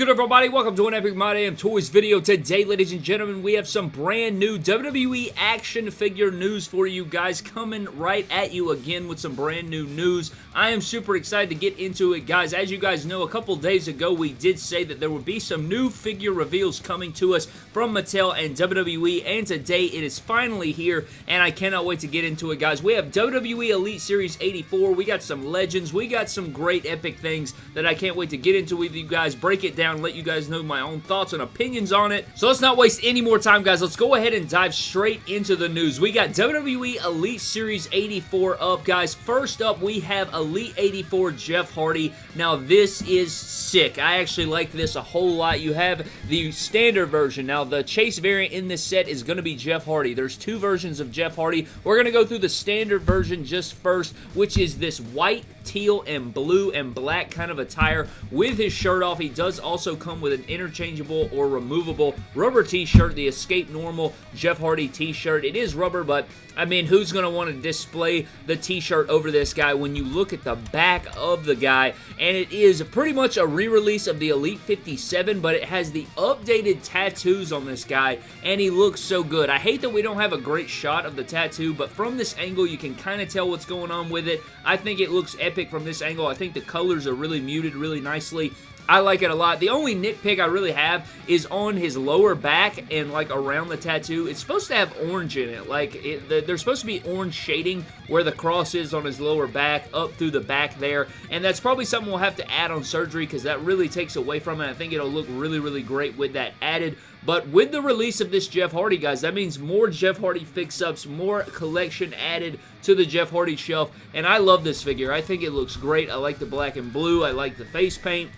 good everybody? Welcome to an Epic My Damn Toys video. Today, ladies and gentlemen, we have some brand new WWE action figure news for you guys coming right at you again with some brand new news. I am super excited to get into it, guys. As you guys know, a couple days ago, we did say that there would be some new figure reveals coming to us from Mattel and WWE, and today it is finally here, and I cannot wait to get into it, guys. We have WWE Elite Series 84. We got some legends. We got some great epic things that I can't wait to get into with you guys, break it down, let you guys know my own thoughts and opinions on it. So let's not waste any more time, guys. Let's go ahead and dive straight into the news. We got WWE Elite Series 84 up, guys. First up, we have Elite 84 Jeff Hardy. Now, this is sick. I actually like this a whole lot. You have the standard version. Now, the Chase variant in this set is going to be Jeff Hardy. There's two versions of Jeff Hardy. We're going to go through the standard version just first, which is this white, teal, and blue and black kind of attire with his shirt off. He does also come with an interchangeable or removable rubber t-shirt, the Escape Normal Jeff Hardy t-shirt. It is rubber, but I mean, who's going to want to display the t-shirt over this guy when you look at the back of the guy? And it is pretty much a re-release of the Elite 57, but it has the updated tattoos on this guy, and he looks so good. I hate that we don't have a great shot of the tattoo, but from this angle, you can kind of tell what's going on with it. I think it looks epic from this angle. I think the colors are really muted really nicely. I like it a lot. The only nitpick I really have is on his lower back and like around the tattoo. It's supposed to have orange in it. Like it, the, there's supposed to be orange shading where the cross is on his lower back up through the back there. And that's probably something we'll have to add on surgery because that really takes away from it. I think it'll look really, really great with that added. But with the release of this Jeff Hardy, guys, that means more Jeff Hardy fix-ups, more collection added to the Jeff Hardy shelf. And I love this figure. I think it looks great. I like the black and blue. I like the face paint.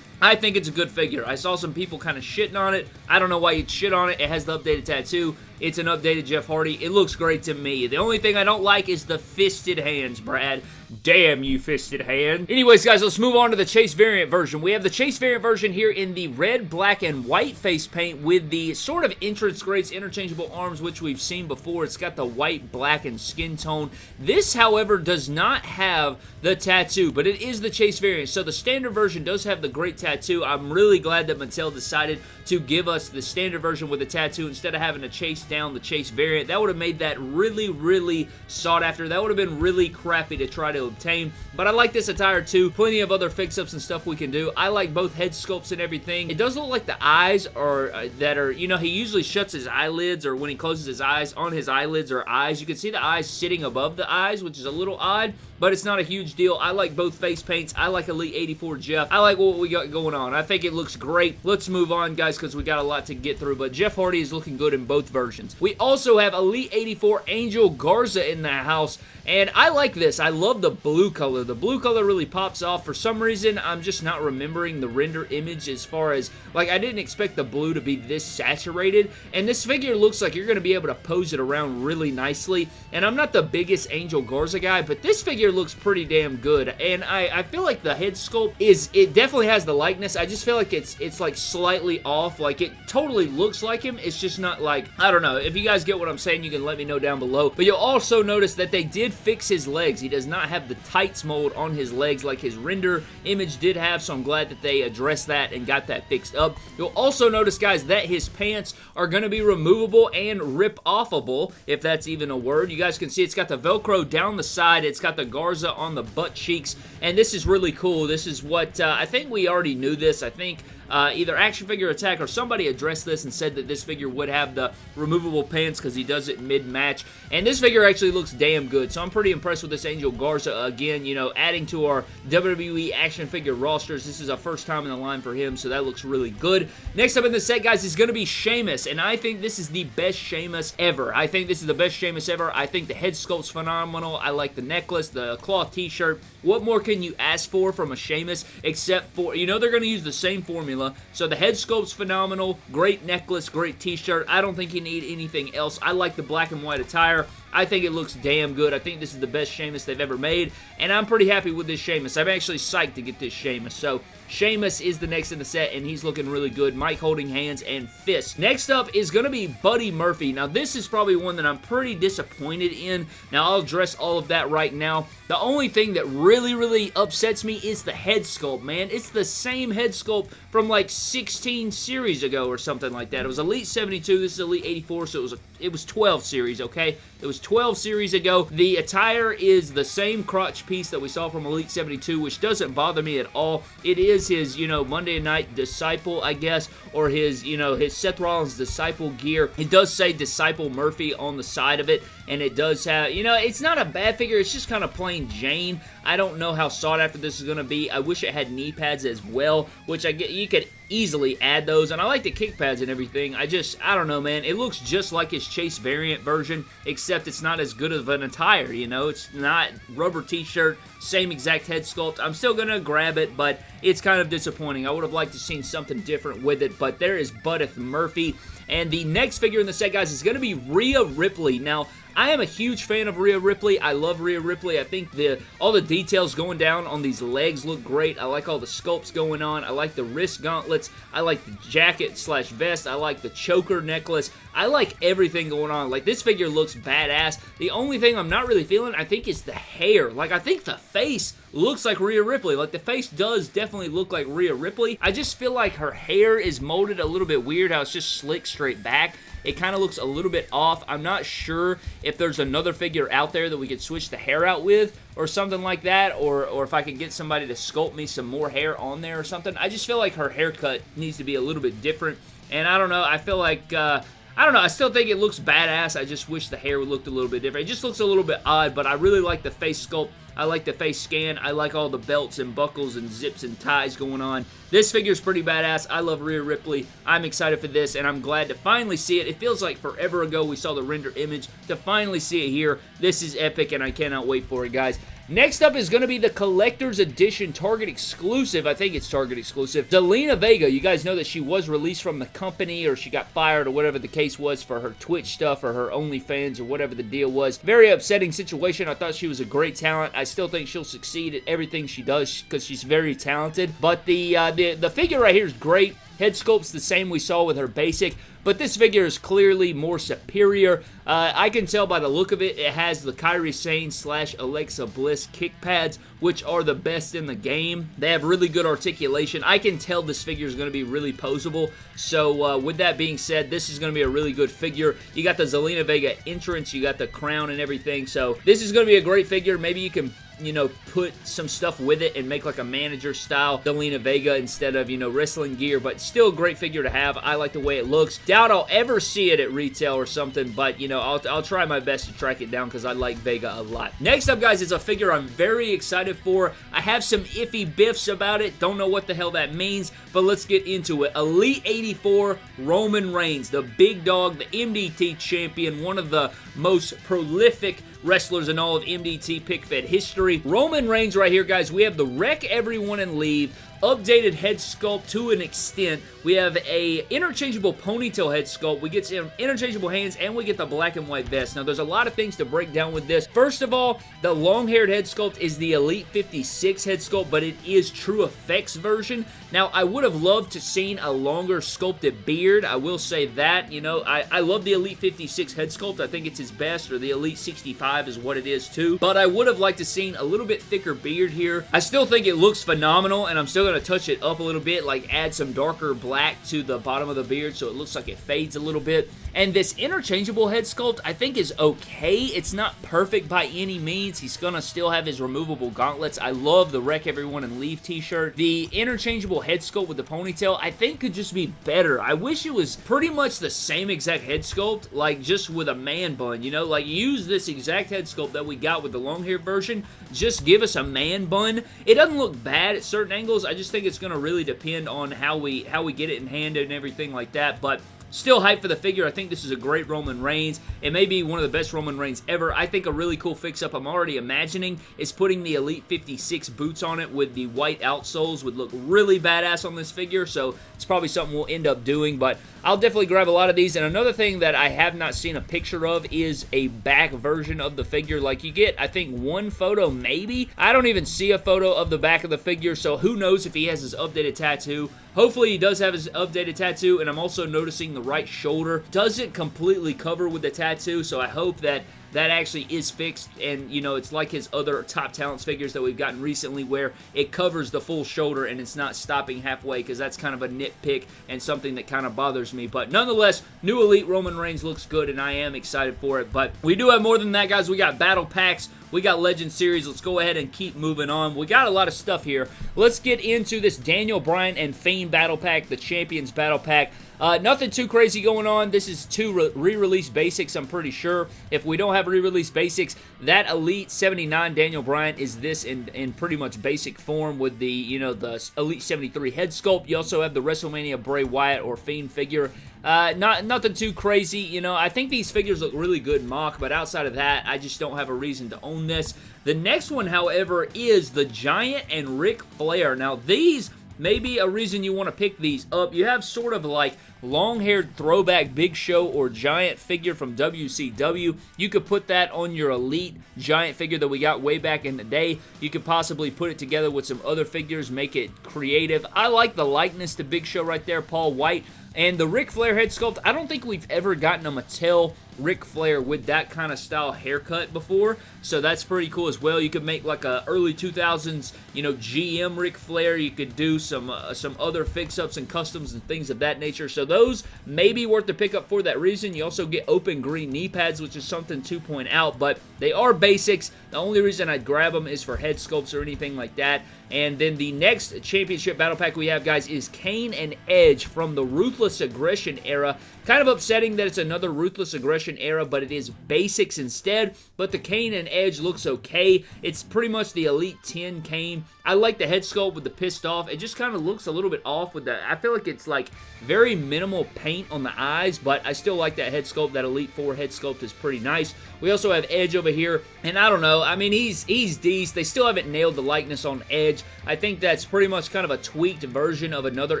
I think it's a good figure. I saw some people kind of shitting on it. I don't know why you'd shit on it. It has the updated tattoo. It's an updated Jeff Hardy. It looks great to me. The only thing I don't like is the fisted hands, Brad. Damn you, fisted hand. Anyways, guys, let's move on to the Chase variant version. We have the Chase variant version here in the red, black, and white face paint with the sort of entrance grades interchangeable arms, which we've seen before. It's got the white, black, and skin tone. This, however, does not have the tattoo, but it is the Chase variant. So the standard version does have the great tattoo. I'm really glad that Mattel decided to give us the standard version with the tattoo instead of having to chase down the Chase variant. That would have made that really, really sought after. That would have been really crappy to try to obtain. But I like this attire too. Plenty of other fix-ups and stuff we can do. I like both head sculpts and everything. It does look like the eyes are uh, that are, you know, he usually shuts his eyelids or when he closes his eyes on his eyelids or eyes. You can see the eyes sitting above the eyes, which is a little odd, but it's not a huge deal. I like both face paints. I like Elite 84 Jeff. I like what we got going on. I think it looks great. Let's move on, guys, because we got a lot to get through, but Jeff Hardy is looking good in both versions. We also have Elite 84 Angel Garza in the house, and I like this. I love the blue color. The blue color really pops off. For some reason, I'm just not remembering the render image as far as, like, I didn't expect the blue to be this saturated, and this figure looks like you're going to be able to pose it around really nicely, and I'm not the biggest Angel Garza guy, but this figure looks pretty damn good, and I, I feel like the head sculpt is, it definitely has the likeness. I just feel like it's, it's like slightly off. Like, it totally looks like him. It's just not like, I don't know. If you guys get what I'm saying, you can let me know down below. But you'll also notice that they did fix his legs. He does not have the tights mold on his legs like his render image did have, so I'm glad that they addressed that and got that fixed up. You'll also notice, guys, that his pants are going to be removable and rip-offable, if that's even a word. You guys can see it's got the Velcro down the side. It's got the Garza on the butt cheeks, and this is really cool. This is what, uh, I think we already knew this. I think uh, either Action Figure Attack or somebody addressed this and said that this figure would have the removable pants because he does it mid-match. And this figure actually looks damn good, so I'm pretty impressed with this Angel Garza. Again, you know, adding to our WWE action figure rosters. This is a first time in the line for him, so that looks really good. Next up in the set, guys, is going to be Sheamus, and I think this is the best Sheamus ever. I think this is the best Sheamus ever. I think the head sculpt's phenomenal. I like the necklace, the cloth t-shirt. What more can you ask for from a Sheamus except for, you know they're going to use the same formula, so the head sculpt's phenomenal, great necklace, great t-shirt. I don't think you need anything else. I like the black and white attire. I think it looks damn good. I think this is the best Sheamus they've ever made, and I'm pretty happy with this Sheamus. I'm actually psyched to get this Sheamus. So Sheamus is the next in the set, and he's looking really good. Mike holding hands and fists. Next up is going to be Buddy Murphy. Now, this is probably one that I'm pretty disappointed in. Now, I'll address all of that right now. The only thing that really, really upsets me is the head sculpt, man. It's the same head sculpt from like 16 series ago or something like that. It was Elite 72, this is Elite 84, so it was a, it was 12 series, okay? It was 12 series ago. The attire is the same crotch piece that we saw from Elite 72, which doesn't bother me at all. It is his, you know, Monday Night Disciple, I guess, or his, you know, his Seth Rollins Disciple gear. It does say Disciple Murphy on the side of it, and it does have, you know, it's not a bad figure. It's just kind of plain Jane. I don't know how sought after this is going to be. I wish it had knee pads as well, which I get you could easily add those, and I like the kick pads and everything. I just, I don't know, man. It looks just like his Chase variant version, except it's not as good of an attire, you know? It's not rubber t-shirt, same exact head sculpt. I'm still going to grab it, but it's kind of disappointing. I would have liked to seen something different with it, but there is Buddy Murphy. And the next figure in the set, guys, is going to be Rhea Ripley. Now, I am a huge fan of Rhea Ripley. I love Rhea Ripley. I think the all the details going down on these legs look great. I like all the sculpts going on. I like the wrist gauntlets. I like the jacket slash vest. I like the choker necklace. I like everything going on. Like, this figure looks badass. The only thing I'm not really feeling, I think, is the hair. Like, I think the face looks like Rhea Ripley. Like, the face does definitely look like Rhea Ripley. I just feel like her hair is molded a little bit weird, how it's just slick straight back. It kind of looks a little bit off. I'm not sure if there's another figure out there that we could switch the hair out with or something like that, or, or if I could get somebody to sculpt me some more hair on there or something. I just feel like her haircut needs to be a little bit different, and I don't know, I feel like... Uh, I don't know. I still think it looks badass. I just wish the hair looked a little bit different. It just looks a little bit odd, but I really like the face sculpt. I like the face scan. I like all the belts and buckles and zips and ties going on. This figure is pretty badass. I love Rhea Ripley. I'm excited for this, and I'm glad to finally see it. It feels like forever ago we saw the render image. To finally see it here, this is epic, and I cannot wait for it, guys. Next up is going to be the Collector's Edition Target exclusive. I think it's Target exclusive. Zelina Vega. You guys know that she was released from the company or she got fired or whatever the case was for her Twitch stuff or her OnlyFans or whatever the deal was. Very upsetting situation. I thought she was a great talent. I still think she'll succeed at everything she does because she's very talented. But the, uh, the, the figure right here is great. Head sculpt's the same we saw with her basic, but this figure is clearly more superior. Uh, I can tell by the look of it, it has the Kairi Sane slash Alexa Bliss kick pads, which are the best in the game. They have really good articulation. I can tell this figure is going to be really posable, so uh, with that being said, this is going to be a really good figure. You got the Zelina Vega entrance, you got the crown and everything, so this is going to be a great figure. Maybe you can you know, put some stuff with it and make like a manager style Zelina Vega instead of, you know, wrestling gear, but still a great figure to have. I like the way it looks. Doubt I'll ever see it at retail or something, but, you know, I'll, I'll try my best to track it down because I like Vega a lot. Next up, guys, is a figure I'm very excited for. I have some iffy biffs about it. Don't know what the hell that means, but let's get into it. Elite 84 Roman Reigns, the big dog, the MDT champion, one of the most prolific wrestlers in all of MDT pick fed history. Roman Reigns right here, guys. We have the wreck everyone and leave updated head sculpt to an extent. We have a interchangeable ponytail head sculpt. We get some interchangeable hands and we get the black and white vest. Now, there's a lot of things to break down with this. First of all, the long-haired head sculpt is the Elite 56 head sculpt, but it is TrueFX version. Now, I would have loved to seen a longer sculpted beard. I will say that. You know, I, I love the Elite 56 head sculpt. I think it's his best, or the Elite 65 is what it is too. But I would have liked to seen a little bit thicker beard here. I still think it looks phenomenal, and I'm still going to touch it up a little bit, like add some darker black to the bottom of the beard so it looks like it fades a little bit. And this interchangeable head sculpt, I think is okay. It's not perfect by any means. He's going to still have his removable gauntlets. I love the Wreck Everyone and Leave t-shirt. The interchangeable head sculpt with the ponytail, I think could just be better. I wish it was pretty much the same exact head sculpt, like just with a man bun, you know? Like use this exact head sculpt that we got with the long hair version. Just give us a man bun. It doesn't look bad at certain angles. I just think it's going to really depend on how we how we get it in hand and everything like that. But still hyped for the figure. I think this is a great Roman Reigns. It may be one of the best Roman Reigns ever. I think a really cool fix-up I'm already imagining is putting the Elite 56 boots on it with the white outsoles would look really badass on this figure, so it's probably something we'll end up doing, but I'll definitely grab a lot of these. And another thing that I have not seen a picture of is a back version of the figure. Like you get, I think, one photo maybe. I don't even see a photo of the back of the figure, so who knows if he has his updated tattoo. Hopefully he does have his updated tattoo, and I'm also noticing the right shoulder doesn't completely cover with the tattoo, so I hope that that actually is fixed and you know it's like his other top talents figures that we've gotten recently where it covers the full shoulder and it's not stopping halfway because that's kind of a nitpick and something that kind of bothers me but nonetheless new elite Roman Reigns looks good and I am excited for it but we do have more than that guys we got battle packs we got Legend Series. Let's go ahead and keep moving on. We got a lot of stuff here. Let's get into this Daniel Bryan and Fiend Battle Pack, the Champions Battle Pack. Uh, nothing too crazy going on. This is two re-release basics, I'm pretty sure. If we don't have re-release basics, that Elite 79 Daniel Bryan is this in, in pretty much basic form with the, you know, the Elite 73 head sculpt. You also have the WrestleMania Bray Wyatt or Fiend figure. Uh, not Nothing too crazy, you know. I think these figures look really good mock, but outside of that, I just don't have a reason to own this. The next one, however, is the Giant and Ric Flair. Now, these maybe a reason you want to pick these up. You have sort of like long-haired throwback Big Show or Giant figure from WCW. You could put that on your Elite Giant figure that we got way back in the day. You could possibly put it together with some other figures, make it creative. I like the likeness to Big Show right there, Paul White. And the Ric Flair head sculpt, I don't think we've ever gotten a Mattel Ric Flair with that kind of style haircut before, so that's pretty cool as well. You could make like a early 2000s, you know, GM Ric Flair. You could do some uh, some other fix-ups and customs and things of that nature. So those may be worth the pickup for that reason. You also get open green knee pads, which is something to point out, but they are basics. The only reason I'd grab them is for head sculpts or anything like that. And then the next championship battle pack we have, guys, is Kane and Edge from the Ruthless Aggression era. Kind of upsetting that it's another Ruthless Aggression era, but it is basics instead. But the Kane and Edge looks okay. It's pretty much the Elite 10 Kane. I like the head sculpt with the pissed off. It just kind of looks a little bit off with that. I feel like it's like very minimal paint on the eyes, but I still like that head sculpt. That Elite 4 head sculpt is pretty nice. We also have Edge over here, and I don't know. I mean, he's he's decent. They still haven't nailed the likeness on Edge. I think that's pretty much kind of a tweaked version of another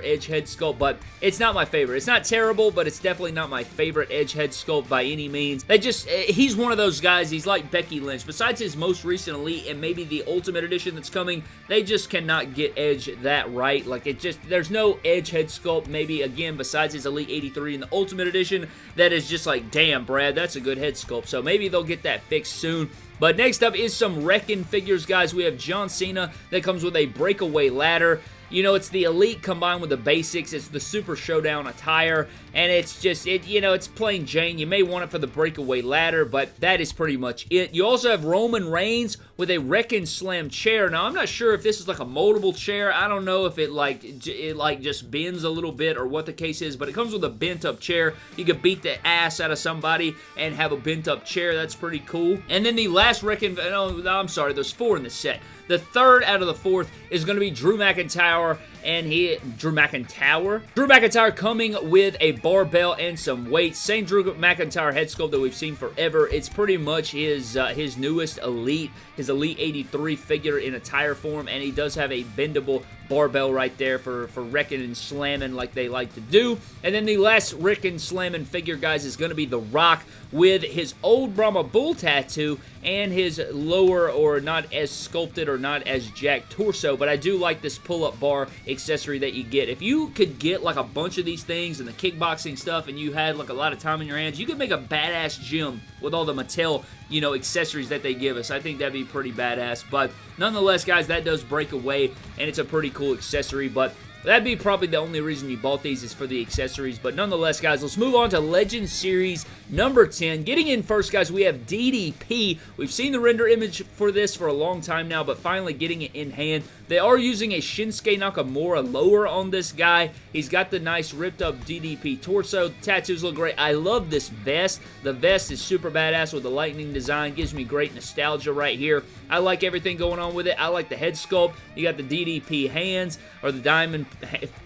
Edge head sculpt, but it's not my favorite. It's not terrible, but it's definitely not my favorite Edge head sculpt by any means. They just, eh, he's one of those guys, he's like Becky Lynch. Besides his most recent Elite and maybe the Ultimate Edition that's coming, they just cannot get Edge that right. Like, it just, there's no Edge head sculpt, maybe, again, besides his Elite 83 in the Ultimate Edition, that is just like, damn, Brad, that's a good head sculpt. So maybe they'll get that fixed soon. But next up is some Wrekkin' figures, guys. We have John Cena that comes with a breakaway ladder. You know, it's the Elite combined with the basics. It's the Super Showdown attire, and it's just, it. you know, it's plain Jane. You may want it for the breakaway ladder, but that is pretty much it. You also have Roman Reigns with a Wrekkin' Slam chair. Now, I'm not sure if this is like a moldable chair. I don't know if it like, it like just bends a little bit or what the case is, but it comes with a bent up chair. You could beat the ass out of somebody and have a bent up chair. That's pretty cool. And then the last Wrekkin', no, I'm sorry, there's four in the set. The third out of the fourth is going to be Drew McIntyre and he Drew McIntyre. Drew McIntyre coming with a barbell and some weights. Same Drew McIntyre head sculpt that we've seen forever. It's pretty much his uh, his newest Elite, his Elite 83 figure in a tire form, and he does have a bendable barbell right there for, for wrecking and slamming like they like to do. And then the last Rick and slamming figure, guys, is going to be The Rock with his old Brahma Bull tattoo and his lower or not as sculpted or not as jacked torso. But I do like this pull-up bar accessory that you get. If you could get like a bunch of these things and the kickboxing stuff and you had like a lot of time in your hands, you could make a badass gym with all the Mattel, you know, accessories that they give us. I think that'd be pretty badass. But nonetheless, guys, that does break away and it's a pretty cool accessory. But That'd be probably the only reason you bought these is for the accessories. But nonetheless, guys, let's move on to Legend Series number 10. Getting in first, guys, we have DDP. We've seen the render image for this for a long time now, but finally getting it in hand. They are using a Shinsuke Nakamura lower on this guy. He's got the nice ripped up DDP torso. Tattoos look great. I love this vest. The vest is super badass with the lightning design. Gives me great nostalgia right here. I like everything going on with it. I like the head sculpt. You got the DDP hands or the diamond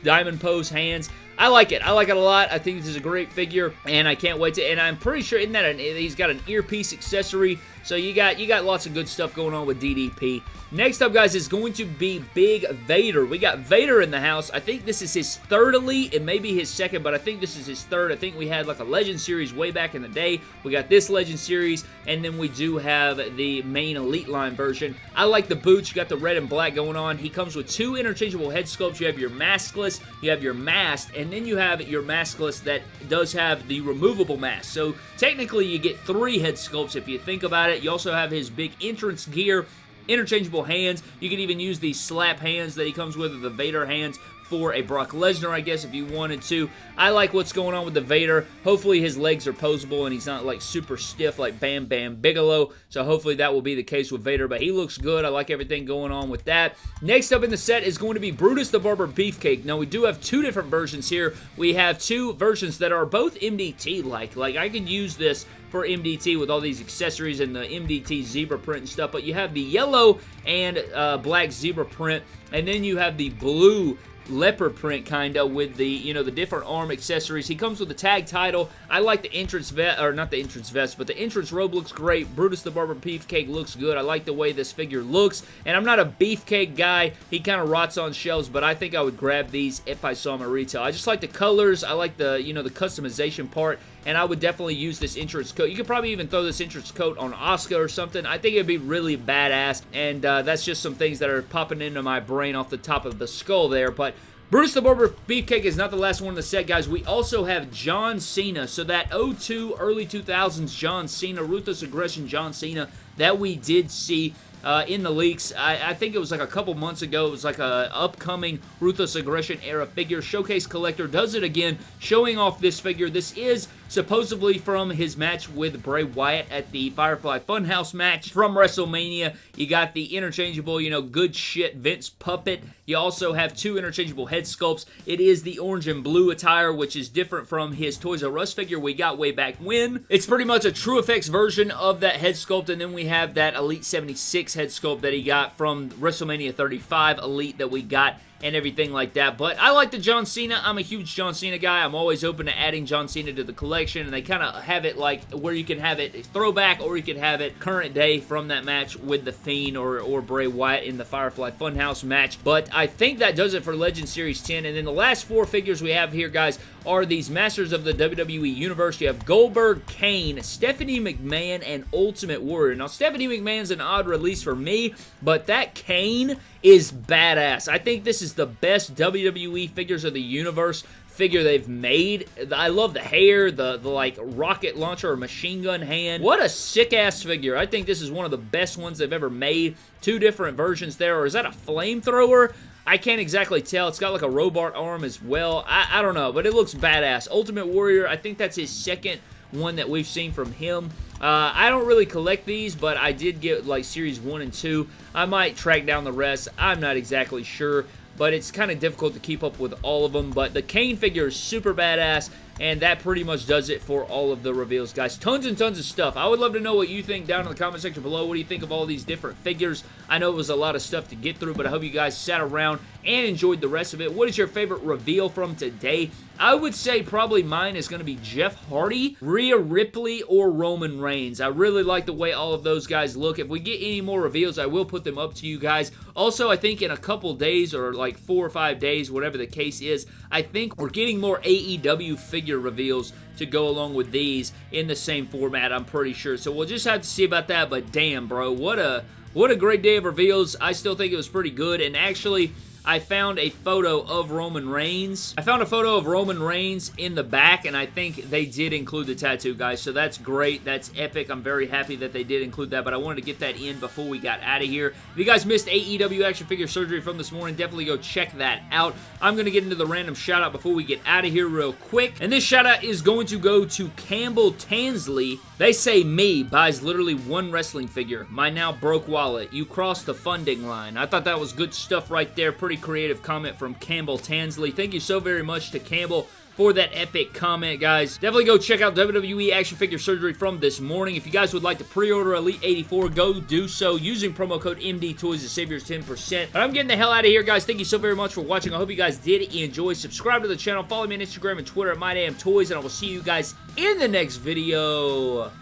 diamond pose hands. I like it. I like it a lot. I think this is a great figure, and I can't wait to. And I'm pretty sure in that an, he's got an earpiece accessory. So you got you got lots of good stuff going on with DDP. Next up, guys, is going to be Big Vader. We got Vader in the house. I think this is his third elite. It may be his second, but I think this is his third. I think we had like a Legend Series way back in the day. We got this Legend Series, and then we do have the main Elite line version. I like the boots. You got the red and black going on. He comes with two interchangeable head sculpts. You have your maskless, you have your mask, and then you have your maskless that does have the removable mask. So technically, you get three head sculpts if you think about it. You also have his big entrance gear interchangeable hands. You can even use these slap hands that he comes with, or the Vader hands for a Brock Lesnar, I guess, if you wanted to. I like what's going on with the Vader. Hopefully his legs are posable and he's not like super stiff like Bam Bam Bigelow. So hopefully that will be the case with Vader. But he looks good. I like everything going on with that. Next up in the set is going to be Brutus the Barber Beefcake. Now we do have two different versions here. We have two versions that are both MDT-like. Like I could use this for MDT with all these accessories and the MDT zebra print and stuff, but you have the yellow and uh, black zebra print, and then you have the blue leopard print kinda with the you know the different arm accessories. He comes with the tag title. I like the entrance vest or not the entrance vest but the entrance robe looks great. Brutus the Barber Beefcake looks good. I like the way this figure looks. And I'm not a beefcake guy. He kind of rots on shelves but I think I would grab these if I saw them at retail I just like the colors. I like the you know the customization part and I would definitely use this entrance coat. You could probably even throw this entrance coat on Oscar or something. I think it'd be really badass, and uh, that's just some things that are popping into my brain off the top of the skull there, but Brutus the Barber Beefcake is not the last one in the set, guys. We also have John Cena. So that 02, early 2000s John Cena, Ruthless Aggression John Cena that we did see uh, in the leaks. I, I, think it was like a couple months ago. It was like a upcoming Ruthless Aggression era figure. Showcase Collector does it again, showing off this figure. This is supposedly from his match with Bray Wyatt at the Firefly Funhouse match from WrestleMania. You got the interchangeable, you know, good shit Vince puppet. You also have two interchangeable head sculpts. It is the orange and blue attire, which is different from his Toys R Us figure we got way back when. It's pretty much a TrueFX version of that head sculpt, and then we have that Elite 76 head sculpt that he got from WrestleMania 35 Elite that we got and everything like that. But I like the John Cena. I'm a huge John Cena guy. I'm always open to adding John Cena to the collection, and they kind of have it like where you can have it throwback or you can have it current day from that match with The Fiend or, or Bray Wyatt in the Firefly Funhouse match. But I think that does it for Legend Series 10. And then the last four figures we have here, guys, are these Masters of the WWE Universe. You have Goldberg, Kane, Stephanie McMahon, and Ultimate Warrior. Now, Stephanie McMahon's an odd release for me, but that Kane is badass. I think this is the best WWE Figures of the Universe figure they've made. I love the hair, the, the like rocket launcher or machine gun hand. What a sick ass figure. I think this is one of the best ones they've ever made. Two different versions there. Or is that a flamethrower? I can't exactly tell. It's got like a robot arm as well. I, I don't know, but it looks badass. Ultimate Warrior, I think that's his second one that we've seen from him. Uh, I don't really collect these, but I did get like Series 1 and 2. I might track down the rest. I'm not exactly sure, but it's kind of difficult to keep up with all of them. But the Kane figure is super badass. And that pretty much does it for all of the reveals, guys. Tons and tons of stuff. I would love to know what you think down in the comment section below. What do you think of all these different figures? I know it was a lot of stuff to get through, but I hope you guys sat around and enjoyed the rest of it. What is your favorite reveal from today? I would say probably mine is going to be Jeff Hardy, Rhea Ripley, or Roman Reigns. I really like the way all of those guys look. If we get any more reveals, I will put them up to you guys. Also, I think in a couple days or like four or five days, whatever the case is, I think we're getting more AEW figure reveals to go along with these in the same format, I'm pretty sure. So we'll just have to see about that, but damn, bro, what a what a great day of reveals. I still think it was pretty good, and actually, I found a photo of Roman Reigns. I found a photo of Roman Reigns in the back, and I think they did include the tattoo, guys, so that's great. That's epic. I'm very happy that they did include that, but I wanted to get that in before we got out of here. If you guys missed AEW Action Figure Surgery from this morning, definitely go check that out. I'm going to get into the random shout-out before we get out of here real quick, and this shout-out is going to go to Campbell Tansley. They say me buys literally one wrestling figure. My now broke wallet. You crossed the funding line. I thought that was good stuff right there. Pretty creative comment from Campbell Tansley. Thank you so very much to Campbell for that epic comment, guys. Definitely go check out WWE Action Figure Surgery from this morning. If you guys would like to pre-order Elite 84, go do so using promo code MD Toys to save yours 10%. But I'm getting the hell out of here, guys. Thank you so very much for watching. I hope you guys did enjoy. Subscribe to the channel. Follow me on Instagram and Twitter at MyDamnToys, and I will see you guys in the next video.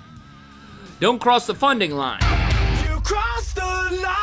Don't cross the funding line. You crossed the line.